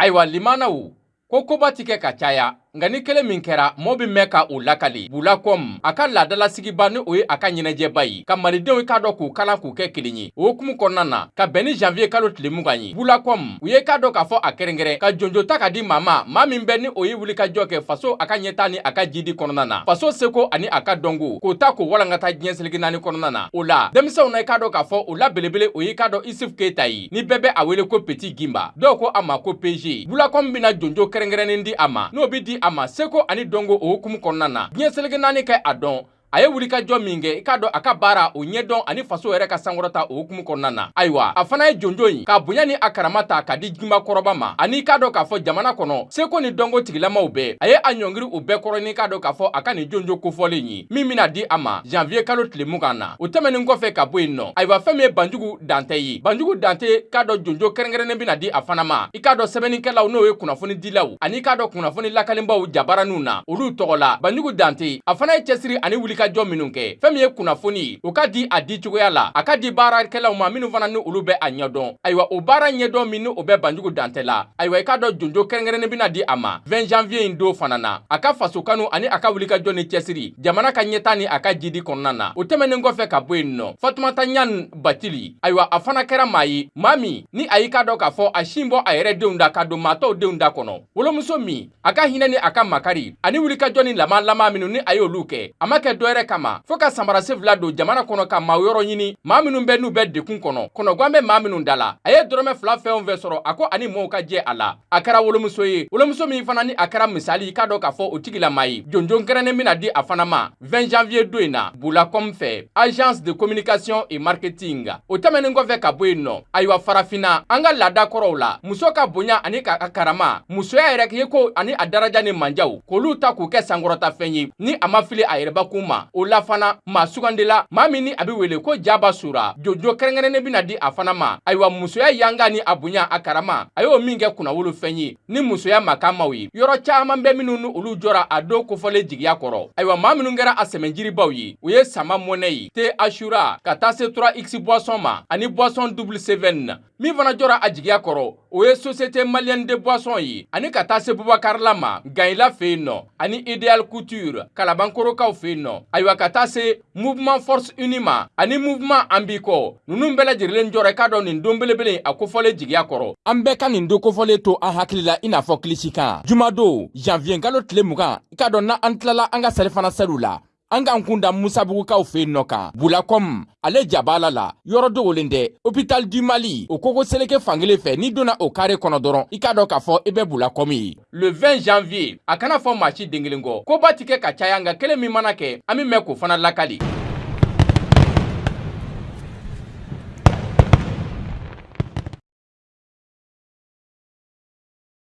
ayiwa limanaw ko koba ti kɛ ka caya nka ni kelen min kɛra mɔɔ bɛ mɛn ka o lakali bula kɔm a ka laadalasigiba ni o ye a ka ɲɛnajɛba ye ka malidenw k'a dɔ k'u kalan k'u kɛ kelen ye o hukumu kɔnɔna na ka bɛn ni janviye kalo tile mugan ye Bulacom, u ye k'a dɔ k'a fɔ a kɛrɛnkɛrɛn ka jonjo ta ka di maa ma, maa min bɛ ni o ye wulikajɔ kɛ faso a ka ɲɛtaa ni a ka jiidi kɔnɔna na, faso seko ani a ka dɔnko, k'o ta k'o walankata diɲɛ seleke naani kɔnɔna na. O la, denmisɛnw na, i k'a dɔ k'a fɔ o la belebele, o ye i k'a dɔ Isuf Keyita ye, ni bɛɛ bɛ a wele ko Petit Gimba, dɔw ko a ma ko PG. Bulacom bɛna jonjo kɛrɛnkɛrɛnnen di a ma, n'o bɛ di a ma seko ani dɔnko o hukumu kɔnɔna na, diɲɛ seleke naani kɛ a dɔn. a ye wulikajɔ min kɛ i k'a dɔn a ka baara o ɲɛdɔn ani faso yɛrɛ ka sankɔrɔta o hukumu kɔnɔna na ayiwa a fana ye jonjon in ka bonya ni a karama ta ka di jinba kɔrɔba ma ani i k'a dɔn k'a fɔ jamana kɔnɔ seko ni dɔnko tigilamaw bɛɛ a ye a ɲɔngiri o bɛɛ kɔrɔ ni k'a dɔn k'a fɔ a ka nin jonjo kofɔlen ye min bɛna di a ma janvier kalo tile mugan na o tɛmɛnen kɔfɛ ka bɔ yen nɔ ayiwa fɛn min ye banjugu dantɛ ye banjugu dante k'a dɔn jonjo kɛrɛnkɛrɛnnen bɛna di a fana ma i k'a dɔn sɛbɛnnikɛlaw n'o ye kunnafonidilaw ani k'a dɔn kunnafoni lakalenbaw jabaranunw na olu tɔgɔ la banjugu dante a fana ye cɛsiri ani wulikajɔ minnu kɛ fɛn min ye kunnafoni o ka di a di cogoya la a ka di baarakɛlaw ma minnu fana ni olu bɛ a ɲɛdɔn ayiwa o baara ɲɛdɔn min ni o bɛ banjugu dante la ayiwa i k'a dɔn jonjo kɛrɛnkɛrɛnnen bɛna di a ma 20 janvier in don fana na a ka fasokanu ani a ka wulikajɔ ni cɛsiri jamana ka ɲɛtaa ni a ka jiidi kɔnɔna na o tɛmɛnen kɔfɛ ka bɔ yen nɔ fatumata ɲan batili ayiwa a fana kɛra maa ye maa min ni a y'i ka dɔ k'a fɔ a sin bɔ a yɛrɛ denw da ka don maatɔw denw da kɔnɔ wolomuso min a ka hinɛ ni a ka makari ani wulikajɔ ni lamaa lamaa minnu ni a y'olu kɛ a ma kɛ dɔwɛrɛ kama fo ka sanbarasefila don jamana kɔnɔ ka maaw yɔrɔ ɲini maa minnu bɛ n'u bɛ dekun kɔnɔ kɔnɔguwan bɛ maa minnu da la a ye dɔrɔmɛ fila fɛn o fɛn sɔrɔ a ko ani mɔɔw ka jɛ a la a kɛra wolomuso ye wolomuso min fana ni a kɛra misali i ka dɔ k'a fɔ o tigila maa ye jonjon kɛrɛnnen bɛna di a fana ma 20 janvier don in na Bulacom fɛ Agence de communication et marketing o tɛmɛnen kɔfɛ ka bɔ yen nɔ ayiwa farafinna an ka laada kɔrɔw la muso ka bonya ani k'a ka karama musoya yɛrɛ ye ko ani a daraja ni manjaw k'olu ta k'u kɛ sankɔrɔtafɛn ye ni a ma fili a yɛrɛbakun ma o la fana maa sugandila maa min ni a bɛ wele ko jaba sura jojo kɛrɛnkɛrɛnnen bɛna di a fana ma ayiwa musoya yanga ni a bonya a karama a y'o min kɛ kunnawolofɛn ye ni musoya makanmaw ye yɔrɔ caman bɛ minnu ni olu jɔra a don kofɔlen jigiya kɔrɔ ayiwa maa minnu kɛra a sɛmɛnjiribaw ye u ye sama mɔnɛ ye te ashura ka taa se 3 x boisson ma ani boisson double seven na min fana jɔra a jigiya kɔrɔ o ye société malienne de boisson ye ani ka taa se bubakarila ma gayila fɛ yen nɔ ani ideal couture kalabankorokaw fɛ yen nɔ ayiwa ka taa se Mouvement Force Unie ma ani Mouvement An b'i kɔ ninnu bɛɛ lajɛlen jɔra i k'a dɔn nin don belebele a kofɔlen jigiya kɔrɔ an bɛɛ ka nin don kofɔlen to an hakili la i n'a fɔ kilisi kan jumadon janvier kalo tile mugan i k'a dɔn na an tilala an ka salifana seliw la an k'an kun da musabugukaw fɛ yen nɔ kan bulakɔm ale ja b'a la la yɔrɔ dogolen tɛ hopital du mali o koko seleke fankelen fɛ n'i donna o kare kɔnɔ dɔrɔn i k'a dɔn k'a fɔ i bɛ bulakɔm ye le 20 janvier a kana fɔ maa si den kelen kɔ koba ti kɛ ka caya nka kelen min mana kɛ an bɛ mɛn k'o fana lakali